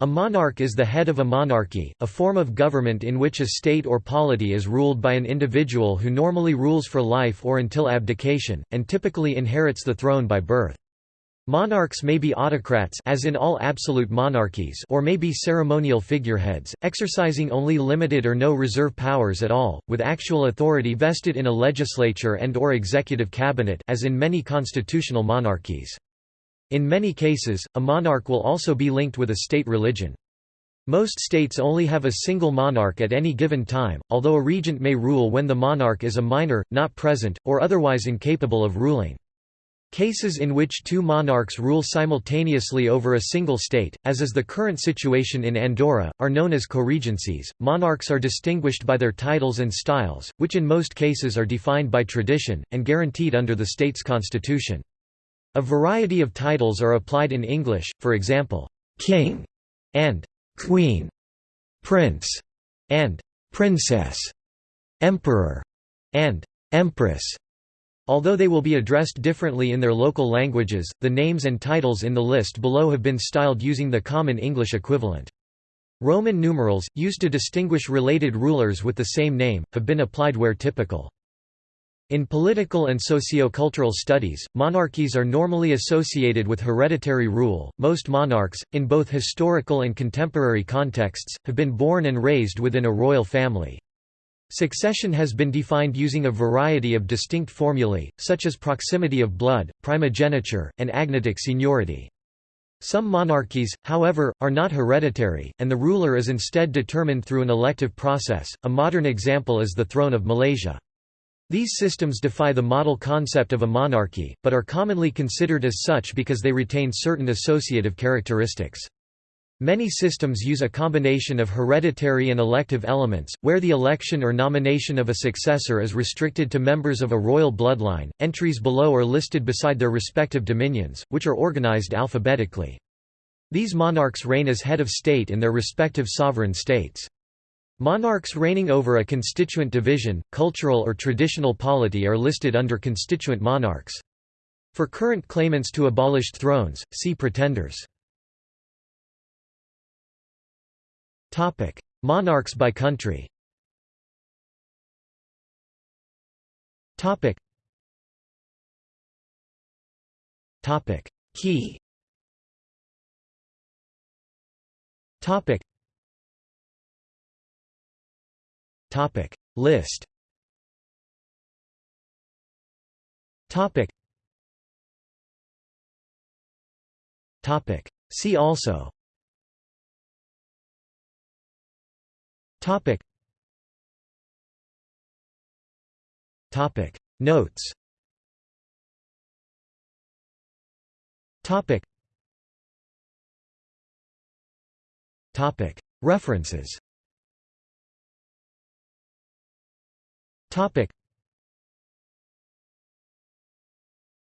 A monarch is the head of a monarchy, a form of government in which a state or polity is ruled by an individual who normally rules for life or until abdication, and typically inherits the throne by birth. Monarchs may be autocrats as in all absolute monarchies or may be ceremonial figureheads, exercising only limited or no reserve powers at all, with actual authority vested in a legislature and or executive cabinet as in many constitutional monarchies. In many cases, a monarch will also be linked with a state religion. Most states only have a single monarch at any given time, although a regent may rule when the monarch is a minor, not present, or otherwise incapable of ruling. Cases in which two monarchs rule simultaneously over a single state, as is the current situation in Andorra, are known as co-regencies. Monarchs are distinguished by their titles and styles, which in most cases are defined by tradition, and guaranteed under the state's constitution. A variety of titles are applied in English, for example, king and queen, prince and princess, emperor and empress. Although they will be addressed differently in their local languages, the names and titles in the list below have been styled using the common English equivalent. Roman numerals, used to distinguish related rulers with the same name, have been applied where typical. In political and sociocultural studies, monarchies are normally associated with hereditary rule. Most monarchs, in both historical and contemporary contexts, have been born and raised within a royal family. Succession has been defined using a variety of distinct formulae, such as proximity of blood, primogeniture, and agnatic seniority. Some monarchies, however, are not hereditary, and the ruler is instead determined through an elective process. A modern example is the throne of Malaysia. These systems defy the model concept of a monarchy, but are commonly considered as such because they retain certain associative characteristics. Many systems use a combination of hereditary and elective elements, where the election or nomination of a successor is restricted to members of a royal bloodline. Entries below are listed beside their respective dominions, which are organized alphabetically. These monarchs reign as head of state in their respective sovereign states. Monarchs reigning over a constituent division, cultural or traditional polity are listed under constituent monarchs. For current claimants to abolished thrones, see pretenders. Monarchs by country. Key Topic. List. Topic. Topic. See also. Topic. Topic. Notes. Topic. Topic. References Topic.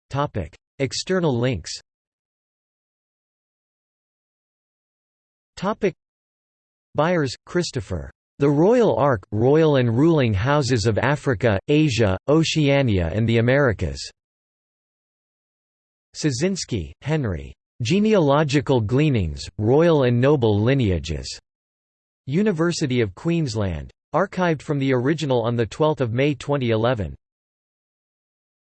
Topic. External links Topic. Buyers, Christopher. The Royal Ark, Royal and Ruling Houses of Africa, Asia, Oceania and the Americas. Soszynski, Henry. Genealogical Gleanings, Royal and Noble Lineages. University of Queensland. Archived from the original on 12 May 2011.